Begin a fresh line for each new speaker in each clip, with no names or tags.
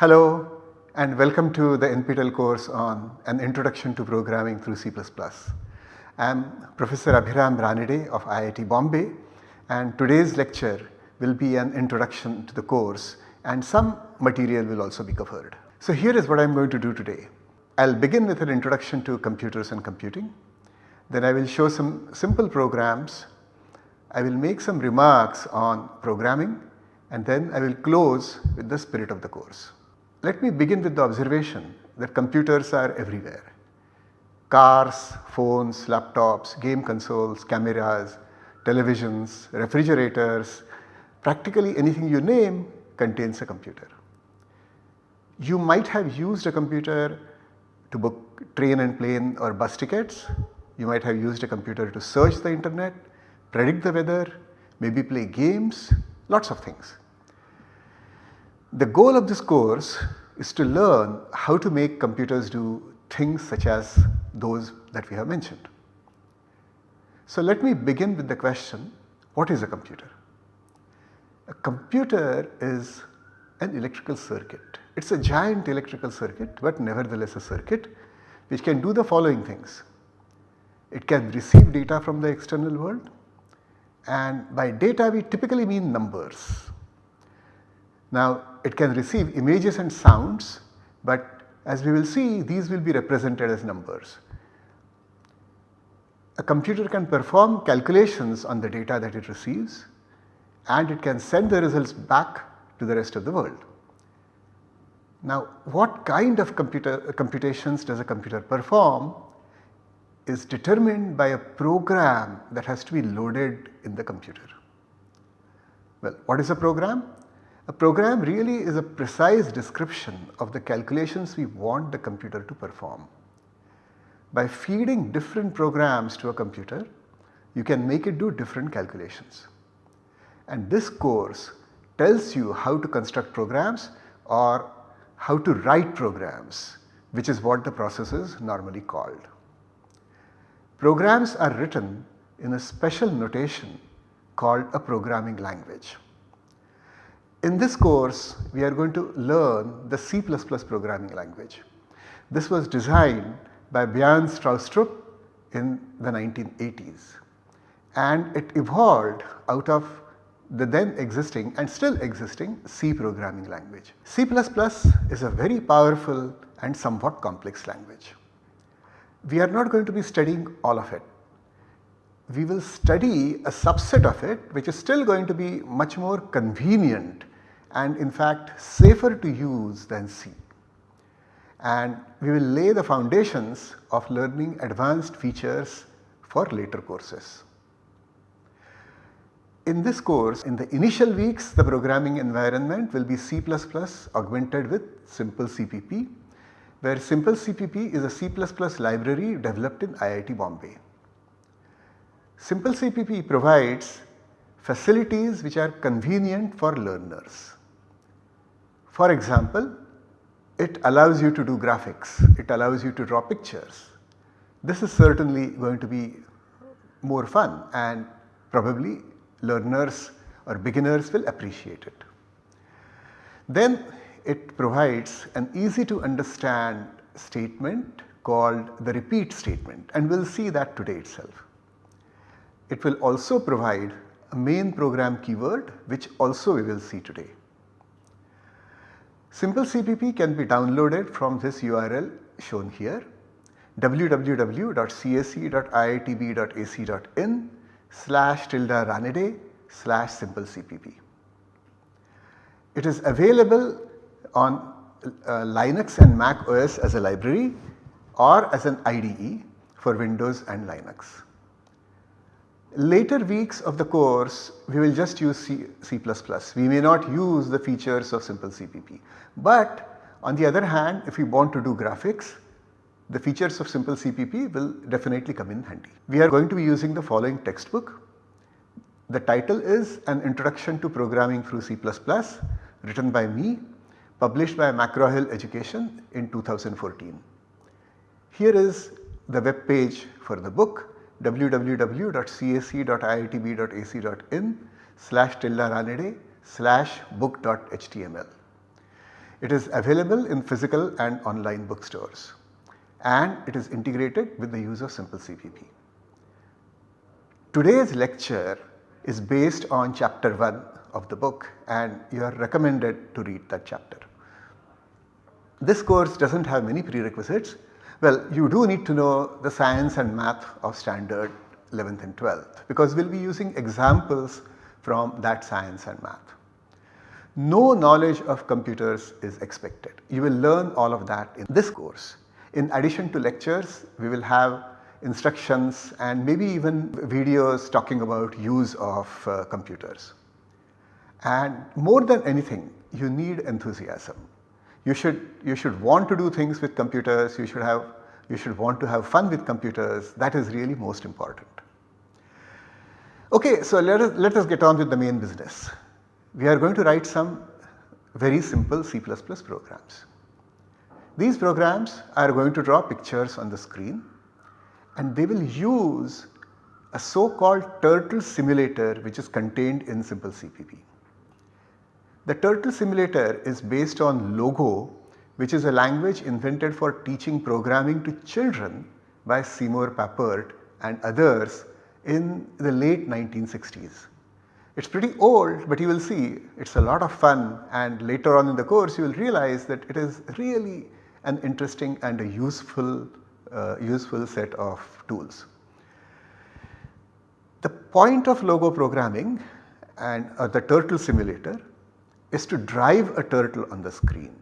Hello and welcome to the NPTEL course on an introduction to programming through C++. I am Professor Abhiram Ranade of IIT Bombay and today's lecture will be an introduction to the course and some material will also be covered. So here is what I am going to do today. I will begin with an introduction to computers and computing. Then I will show some simple programs. I will make some remarks on programming and then I will close with the spirit of the course. Let me begin with the observation that computers are everywhere. Cars, phones, laptops, game consoles, cameras, televisions, refrigerators, practically anything you name contains a computer. You might have used a computer to book train and plane or bus tickets. You might have used a computer to search the internet, predict the weather, maybe play games, lots of things. The goal of this course is to learn how to make computers do things such as those that we have mentioned. So let me begin with the question, what is a computer? A computer is an electrical circuit. It is a giant electrical circuit but nevertheless a circuit which can do the following things. It can receive data from the external world and by data we typically mean numbers. Now it can receive images and sounds but as we will see these will be represented as numbers. A computer can perform calculations on the data that it receives and it can send the results back to the rest of the world. Now what kind of computer, computations does a computer perform is determined by a program that has to be loaded in the computer. Well what is a program? A program really is a precise description of the calculations we want the computer to perform. By feeding different programs to a computer you can make it do different calculations and this course tells you how to construct programs or how to write programs which is what the process is normally called. Programs are written in a special notation called a programming language. In this course we are going to learn the C++ programming language. This was designed by Bjarne Stroustrup in the 1980s and it evolved out of the then existing and still existing C programming language. C++ is a very powerful and somewhat complex language. We are not going to be studying all of it. We will study a subset of it which is still going to be much more convenient and in fact safer to use than C. And we will lay the foundations of learning advanced features for later courses. In this course in the initial weeks the programming environment will be C++ augmented with simple CPP where simple CPP is a C++ library developed in IIT Bombay. Simple CPP provides facilities which are convenient for learners. For example, it allows you to do graphics, it allows you to draw pictures. This is certainly going to be more fun and probably learners or beginners will appreciate it. Then it provides an easy to understand statement called the repeat statement and we will see that today itself. It will also provide a main program keyword which also we will see today. Simple CPP can be downloaded from this URL shown here www.cse.iitb.ac.in slash tilde ranade slash simple CPP. It is available on uh, Linux and Mac OS as a library or as an IDE for Windows and Linux. Later weeks of the course we will just use C, C++. We may not use the features of simple CPP. But on the other hand if we want to do graphics the features of simple CPP will definitely come in handy. We are going to be using the following textbook. The title is An Introduction to Programming through C++ written by me published by McGraw-Hill Education in 2014. Here is the web page for the book www.cse.iitb.ac.in slash tilde ranade slash book.html. It is available in physical and online bookstores and it is integrated with the use of Simple CPP. Today's lecture is based on chapter 1 of the book and you are recommended to read that chapter. This course does not have many prerequisites. Well, you do need to know the science and math of standard 11th and 12th because we will be using examples from that science and math. No knowledge of computers is expected. You will learn all of that in this course. In addition to lectures, we will have instructions and maybe even videos talking about use of uh, computers. And more than anything, you need enthusiasm. You should, you should want to do things with computers, you should have, you should want to have fun with computers, that is really most important. Okay, so let us, let us get on with the main business. We are going to write some very simple C++ programs. These programs are going to draw pictures on the screen and they will use a so called turtle simulator which is contained in Simple CPP. The turtle simulator is based on Logo which is a language invented for teaching programming to children by Seymour Papert and others in the late 1960s. It is pretty old but you will see it is a lot of fun and later on in the course you will realize that it is really an interesting and a useful, uh, useful set of tools. The point of logo programming and uh, the turtle simulator is to drive a turtle on the screen.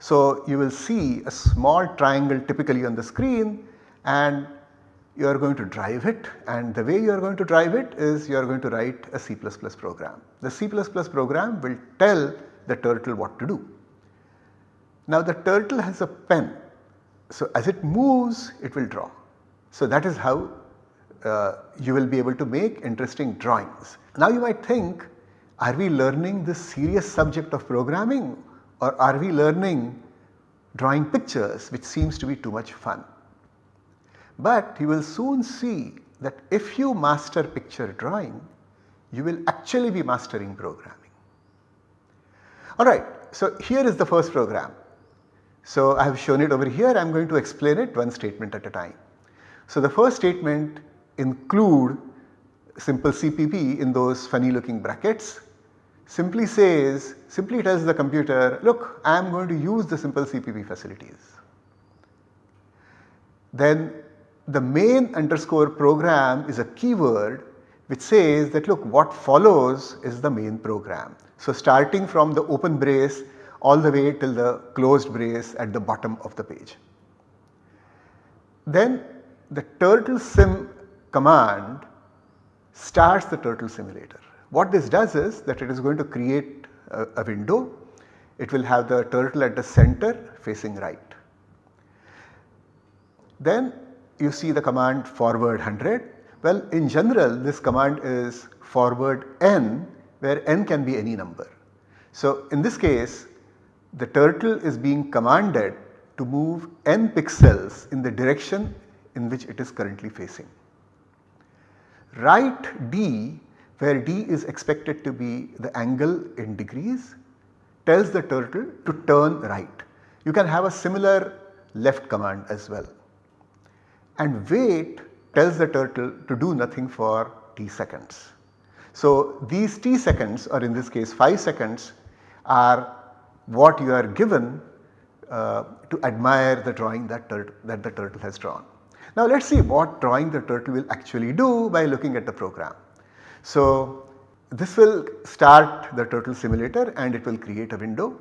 So, you will see a small triangle typically on the screen and you are going to drive it and the way you are going to drive it is you are going to write a C++ program. The C++ program will tell the turtle what to do. Now the turtle has a pen. So as it moves it will draw. So that is how uh, you will be able to make interesting drawings. Now you might think are we learning this serious subject of programming or are we learning drawing pictures which seems to be too much fun. But you will soon see that if you master picture drawing you will actually be mastering programming. Alright, so here is the first program. So I have shown it over here I am going to explain it one statement at a time. So the first statement include simple CPP in those funny looking brackets simply says simply tells the computer look I am going to use the simple CPP facilities. Then the main underscore program is a keyword which says that look what follows is the main program. So starting from the open brace all the way till the closed brace at the bottom of the page. Then the turtle sim command starts the turtle simulator. What this does is that it is going to create a, a window, it will have the turtle at the center facing right. Then you see the command forward 100. Well in general this command is forward n where n can be any number. So in this case the turtle is being commanded to move n pixels in the direction in which it is currently facing. Right D where D is expected to be the angle in degrees tells the turtle to turn right. You can have a similar left command as well. And wait tells the turtle to do nothing for t seconds. So these t seconds or in this case 5 seconds are what you are given uh, to admire the drawing that, that the turtle has drawn. Now let us see what drawing the turtle will actually do by looking at the program. So this will start the turtle simulator and it will create a window.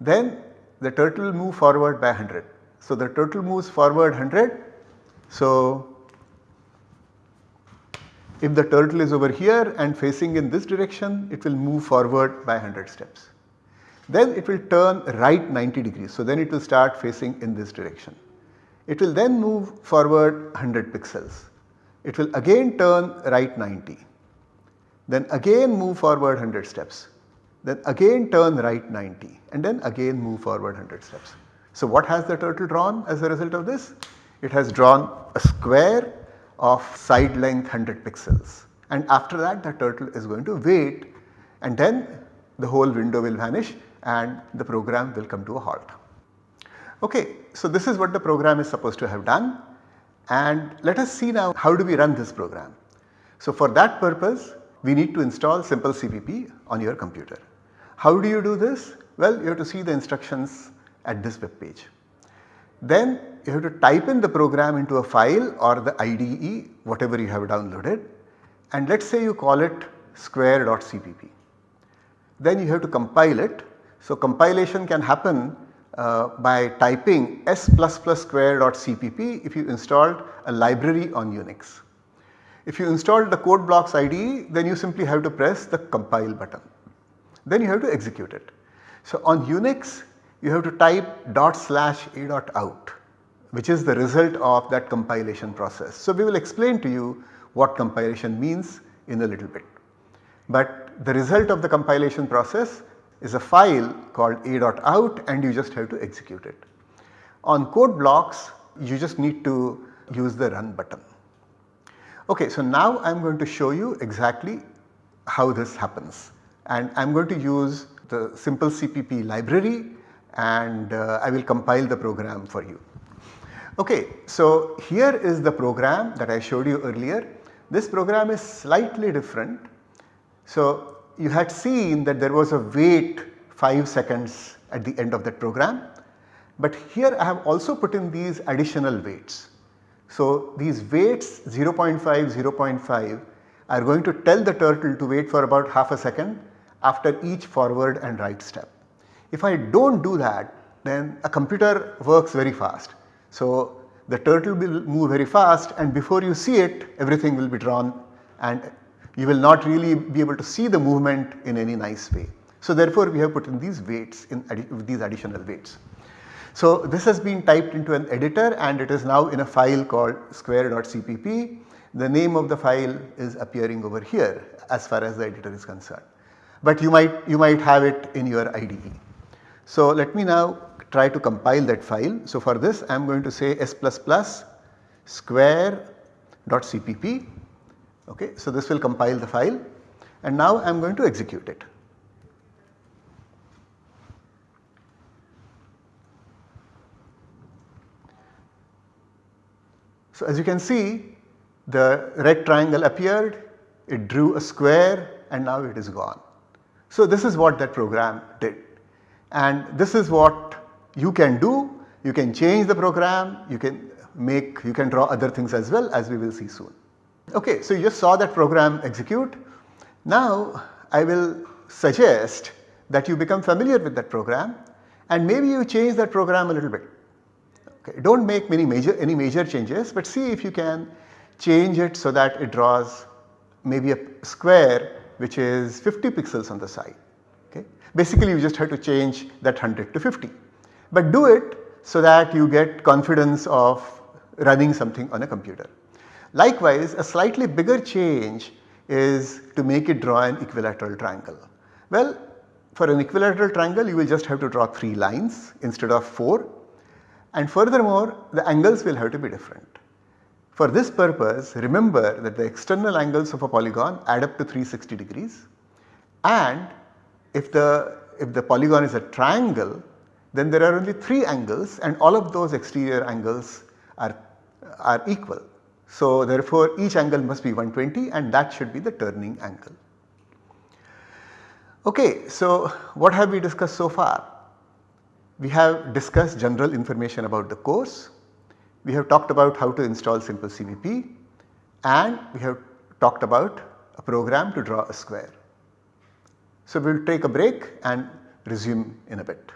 Then the turtle move forward by 100. So the turtle moves forward 100. So if the turtle is over here and facing in this direction it will move forward by 100 steps. Then it will turn right 90 degrees. So then it will start facing in this direction. It will then move forward 100 pixels. It will again turn right 90. Then again move forward 100 steps. Then again turn right 90 and then again move forward 100 steps. So what has the turtle drawn as a result of this? It has drawn a square of side length 100 pixels and after that the turtle is going to wait and then the whole window will vanish and the program will come to a halt. Okay, so this is what the program is supposed to have done and let us see now how do we run this program. So for that purpose we need to install simple CPP on your computer. How do you do this? Well you have to see the instructions at this web page. Then you have to type in the program into a file or the IDE whatever you have downloaded and let us say you call it square.cpp. Then you have to compile it. So compilation can happen uh, by typing s if you installed a library on Unix. If you install the code blocks IDE then you simply have to press the compile button. Then you have to execute it. So on Unix you have to type dot slash a dot out which is the result of that compilation process. So we will explain to you what compilation means in a little bit. But the result of the compilation process is a file called a dot out, and you just have to execute it. On code blocks you just need to use the run button. Okay, so now I am going to show you exactly how this happens and I am going to use the simple CPP library and uh, I will compile the program for you. Okay, so here is the program that I showed you earlier. This program is slightly different. So you had seen that there was a wait 5 seconds at the end of that program. But here I have also put in these additional waits. So these waits 0.5, 0.5 are going to tell the turtle to wait for about half a second after each forward and right step. If I do not do that then a computer works very fast. So the turtle will move very fast and before you see it everything will be drawn and you will not really be able to see the movement in any nice way. So therefore we have put in these waits in these additional waits. So this has been typed into an editor and it is now in a file called square.cpp. The name of the file is appearing over here as far as the editor is concerned. But you might you might have it in your IDE. So let me now try to compile that file. So for this I am going to say s square.cpp Okay, so this will compile the file and now I am going to execute it. So as you can see the red triangle appeared, it drew a square and now it is gone. So this is what that program did and this is what you can do, you can change the program, you can make, you can draw other things as well as we will see soon. Okay, so you just saw that program execute. Now I will suggest that you become familiar with that program and maybe you change that program a little bit. Okay, do not make many major any major changes but see if you can change it so that it draws maybe a square which is 50 pixels on the side. Okay. Basically you just have to change that 100 to 50 but do it so that you get confidence of running something on a computer. Likewise, a slightly bigger change is to make it draw an equilateral triangle. Well, for an equilateral triangle you will just have to draw 3 lines instead of 4 and furthermore the angles will have to be different. For this purpose remember that the external angles of a polygon add up to 360 degrees and if the, if the polygon is a triangle then there are only 3 angles and all of those exterior angles are, are equal. So therefore each angle must be 120 and that should be the turning angle. Okay, so what have we discussed so far? We have discussed general information about the course, we have talked about how to install simple CPP and we have talked about a program to draw a square. So we will take a break and resume in a bit.